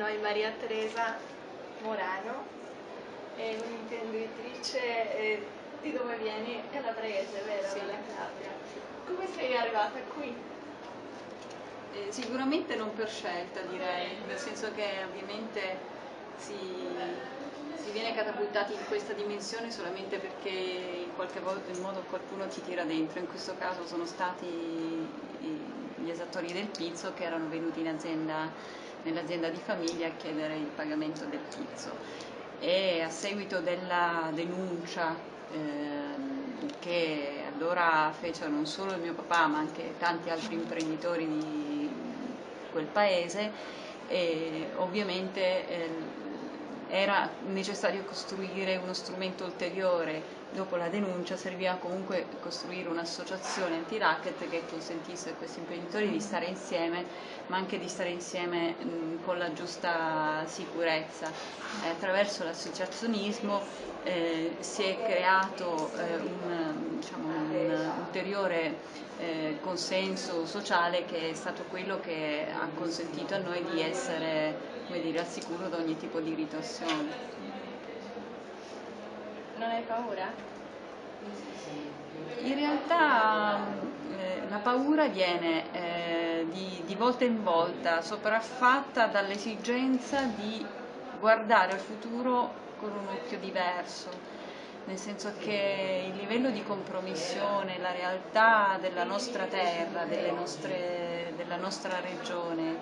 noi Maria Teresa Morano, è un'imprenditrice, eh, di dove vieni? Calabrese, vero? Sì. Come sei arrivata qui? Eh, sicuramente non per scelta direi, nel senso che ovviamente si, si viene catapultati in questa dimensione solamente perché in qualche modo qualcuno ti tira dentro, in questo caso sono stati gli esattori del pizzo che erano venuti in azienda, nell'azienda di famiglia a chiedere il pagamento del pizzo e a seguito della denuncia ehm, che allora fecero non solo il mio papà ma anche tanti altri imprenditori di quel paese ovviamente ehm, era necessario costruire uno strumento ulteriore. Dopo la denuncia serviva comunque costruire un'associazione anti-racket che consentisse a questi imprenditori di stare insieme, ma anche di stare insieme mh, con la giusta sicurezza. E attraverso l'associazionismo eh, si è creato eh, un, diciamo, un ulteriore eh, consenso sociale che è stato quello che ha consentito a noi di essere dire, al sicuro da ogni tipo di irritazione. Non hai paura? In realtà eh, la paura viene eh, di, di volta in volta sopraffatta dall'esigenza di guardare al futuro con un occhio diverso, nel senso che il livello di compromissione, la realtà della nostra terra, nostre- della nostra regione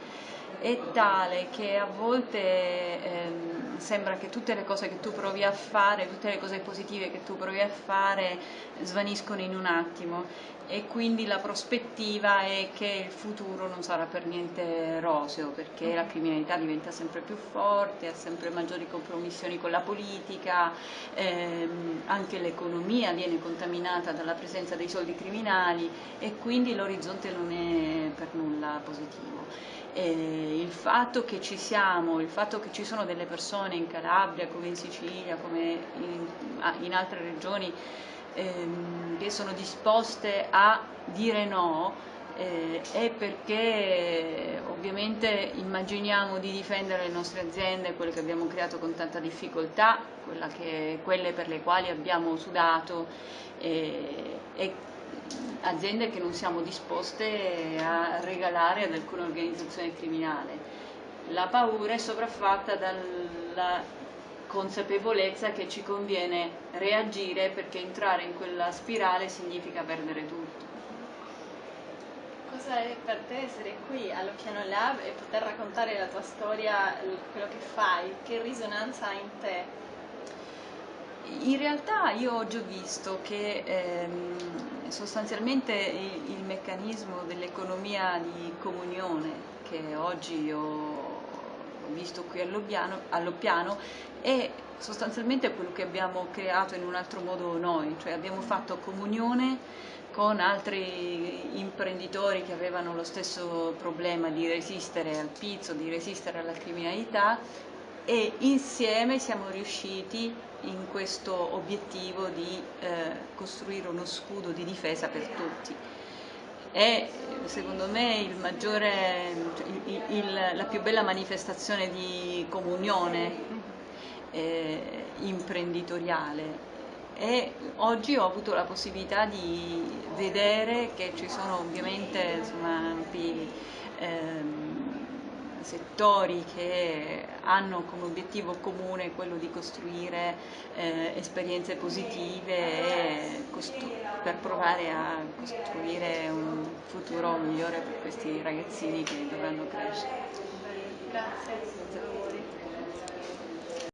è tale che a volte ehm, sembra che tutte le cose che tu provi a fare, tutte le cose positive che tu provi a fare svaniscono in un attimo. E quindi la prospettiva è che il futuro non sarà per niente roseo perché la criminalità diventa sempre più forte, ha sempre maggiori compromissioni con la politica, ehm, anche l'economia viene contaminata dalla presenza dei soldi criminali e quindi l'orizzonte non è per nulla positivo. E il fatto che ci siamo, il fatto che ci sono delle persone in Calabria come in Sicilia, come in, in altre regioni ehm, che sono disposte a dire no eh, è perché ovviamente immaginiamo di difendere le nostre aziende, quelle che abbiamo creato con tanta difficoltà, che- quelle per le quali abbiamo sudato eh, e aziende che non siamo disposte a regalare ad alcuna organizzazione criminale. La paura è sopraffatta dalla consapevolezza che ci conviene reagire perché entrare in quella spirale significa perdere tutto. Cosa è per te essere qui allo Piano Lab e poter raccontare la tua storia, quello che fai? Che risonanza ha in te? In realtà io oggi ho visto che ehm, sostanzialmente il, il meccanismo dell'economia di comunione che oggi ho, visto qui all'Oppiano, all'Oppiano è sostanzialmente quello che abbiamo creato in un altro modo noi, cioè abbiamo fatto comunione con altri imprenditori che avevano lo stesso problema di resistere al pizzo, di resistere alla criminalità e insieme siamo riusciti in questo obiettivo di eh, costruire uno scudo di difesa per tutti. È secondo me maggiore, il- il- la più bella manifestazione di comunione eh, imprenditoriale e oggi ho avuto la possibilità di vedere che ci sono ovviamente insomma, ampi ehm, settori che hanno come obiettivo comune quello di costruire eh, esperienze positive costru- per provare a costruire un futuro migliore per questi ragazzini che dovranno crescere. Grazie.